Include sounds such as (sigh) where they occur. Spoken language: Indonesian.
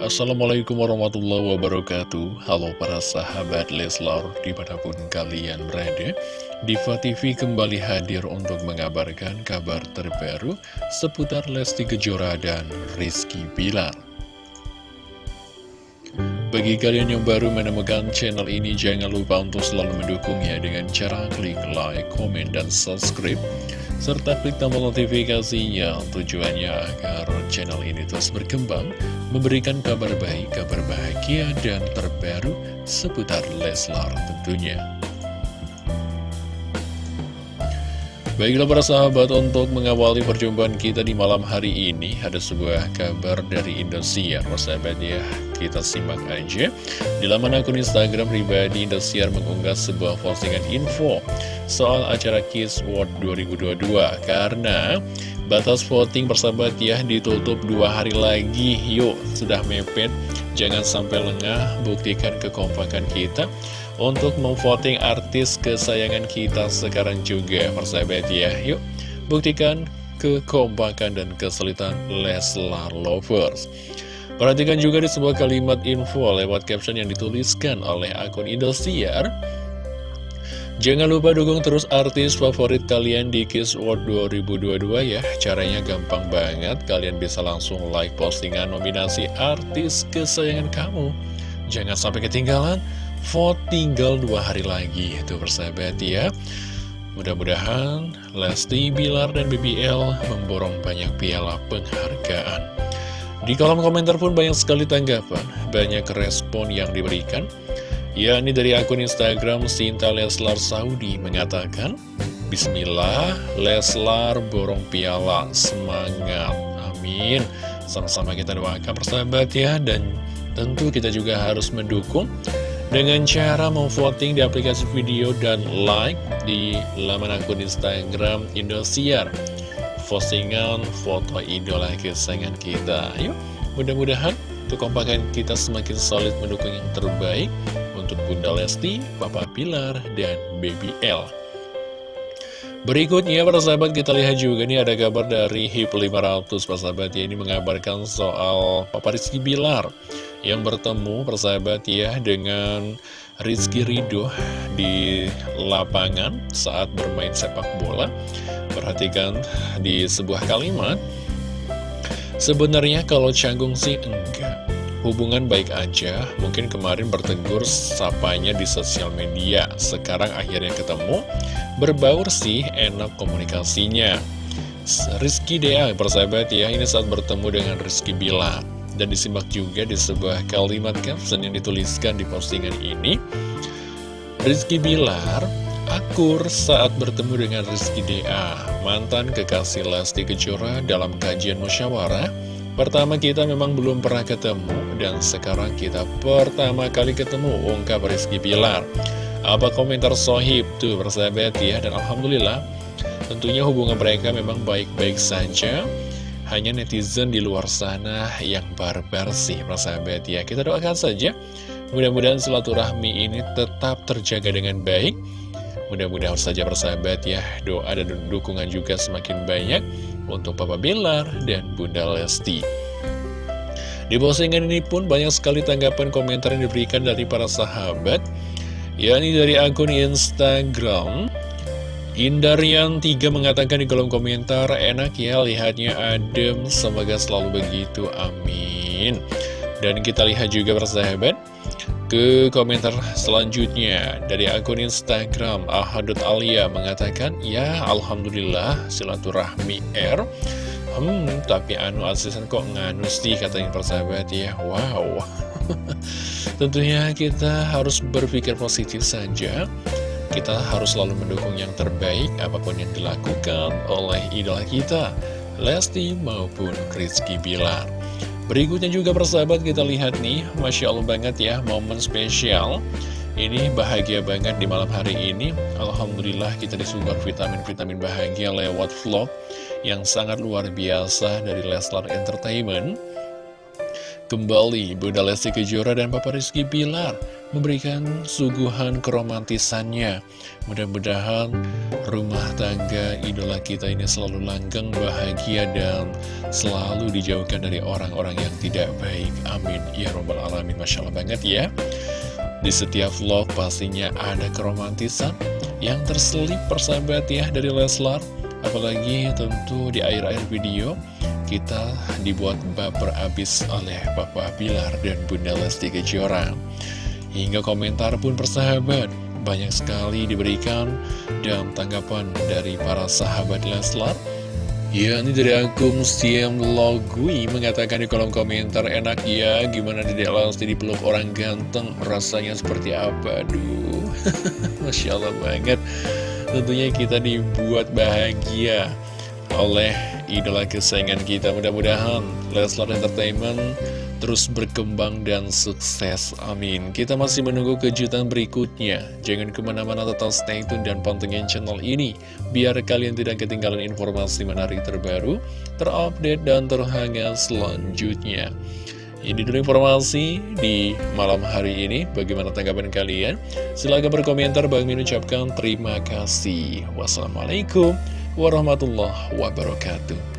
Assalamualaikum warahmatullahi wabarakatuh. Halo para sahabat Leslar Di mana pun kalian berada Diva TV kembali hadir untuk mengabarkan kabar terbaru Seputar Lesti Kejora dan Rizky Bilar. Bagi kalian yang baru menemukan channel ini, jangan lupa untuk selalu mendukungnya dengan cara klik like, komen, dan subscribe serta klik tombol notifikasinya tujuannya agar channel ini terus berkembang, memberikan kabar baik, kabar bahagia, dan terbaru seputar Leslar tentunya. Baiklah para sahabat, untuk mengawali perjumpaan kita di malam hari ini, ada sebuah kabar dari Indosiar. Persahabat ya, kita simak aja. Di laman akun Instagram pribadi, Indosiar mengunggah sebuah postingan info soal acara Kiss World 2022 karena batas voting persahabat ya ditutup dua hari lagi yuk sudah mepet jangan sampai lengah buktikan kekompakan kita untuk memvoting artis kesayangan kita sekarang juga persahabat ya. Yuk buktikan kekompakan dan kesulitan Leslar Lovers. Perhatikan juga di sebuah kalimat info lewat caption yang dituliskan oleh akun Indosiar Jangan lupa dukung terus artis favorit kalian di Kiss World 2022 ya. Caranya gampang banget, kalian bisa langsung like postingan nominasi artis kesayangan kamu. Jangan sampai ketinggalan, vote tinggal dua hari lagi Itu persahabat ya. Mudah-mudahan Lesti, Bilar, dan BBL memborong banyak piala penghargaan. Di kolom komentar pun banyak sekali tanggapan, banyak respon yang diberikan. Ya, ini dari akun Instagram Sinta Leslar Saudi mengatakan Bismillah, Leslar borong piala, semangat, amin. Sama-sama kita doakan persahabat ya Dan tentu kita juga harus mendukung Dengan cara memvoting di aplikasi video dan like di laman akun Instagram Indosiar. Postingan foto idola kesayangan kita. Yuk, mudah-mudahan kekompakan kita semakin solid mendukung yang terbaik untuk Bunda Lesti, Papa Pilar, dan Baby L. Berikutnya para sahabat kita lihat juga nih ada kabar dari HIP 500 para sahabat ya ini mengabarkan soal Papa Rizky Bilar yang bertemu persahabat ya dengan Rizky Ridho di lapangan saat bermain sepak bola. Perhatikan di sebuah kalimat Sebenarnya kalau canggung sih enggak. Hubungan baik aja, mungkin kemarin bertegur sapanya di sosial media, sekarang akhirnya ketemu, berbaur sih, enak komunikasinya. Rizky Dea, persahabat ya, ini saat bertemu dengan Rizky Bila. Dan disimak juga di sebuah kalimat caption yang dituliskan di postingan ini. Rizky Bilar, akur saat bertemu dengan Rizky Dea, mantan kekasih Lesti Kejora dalam kajian musyawarah, Pertama kita memang belum pernah ketemu dan sekarang kita pertama kali ketemu ungkap Rizky Pilar. Apa komentar sohib tuh persahabat ya dan Alhamdulillah tentunya hubungan mereka memang baik-baik saja. Hanya netizen di luar sana yang barbar sih persahabat ya. Kita doakan saja mudah-mudahan silaturahmi ini tetap terjaga dengan baik. Mudah-mudahan saja persahabat ya doa dan dukungan juga semakin banyak untuk Papa Bilar dan Bunda Lesti. Di postingan ini pun banyak sekali tanggapan komentar yang diberikan dari para sahabat, yakni dari akun Instagram. Indarian 3 mengatakan di kolom komentar, enak ya lihatnya adem, semoga selalu begitu, amin. Dan kita lihat juga persahabat, ke komentar selanjutnya dari akun Instagram Ahadut Alia mengatakan Ya Alhamdulillah silaturahmi R. Hmm tapi anu asisten kok nganu sih katanya persahabat ya. Wow. (laughs) Tentunya kita harus berpikir positif saja Kita harus selalu mendukung yang terbaik apa pun yang dilakukan oleh idola kita Lesti maupun Rizky Bilar. Berikutnya juga persahabat kita lihat nih Masya Allah banget ya momen spesial. Ini bahagia banget di malam hari ini. Alhamdulillah kita disuguhkan vitamin-vitamin bahagia lewat vlog Yang sangat luar biasa dari Leslar Entertainment. Kembali Bunda Lesti Kejora dan Papa Rizky Pilar memberikan suguhan keromantisannya. Mudah-mudahan rumah tangga idola kita ini selalu langgeng, bahagia, dan selalu dijauhkan dari orang-orang yang tidak baik. Amin. Ya Robbal Alamin. Masya Allah banget ya. Di setiap vlog pastinya ada keromantisan yang terselip persahabat ya dari Leslar. Apalagi tentu di akhir-akhir video kita dibuat baper abis oleh Papa Bilar dan Bunda Lesti Kejora. Hingga komentar pun persahabat banyak sekali diberikan dan tanggapan dari para sahabat Leslar Ya, ini dari akun Siam Logui mengatakan di kolom komentar Enak ya, gimana Dedek Lesti dipeluk orang ganteng? Rasanya seperti apa, aduh (laughs) Masya Allah banget. Tentunya kita dibuat bahagia oleh idola kesayangan kita. Mudah-mudahan Leslar Entertainment terus berkembang dan sukses. Amin. Kita masih menunggu kejutan berikutnya. Jangan ke mana-mana tetap stay tune dan pantengin channel ini. Biar kalian tidak ketinggalan informasi menarik terbaru, terupdate, dan terhangat selanjutnya. Ini dulu informasi di malam hari ini. Bagaimana tanggapan kalian? Silahkan berkomentar. Bang Min ucapkan terima kasih. Wassalamualaikum warahmatullahi wabarakatuh.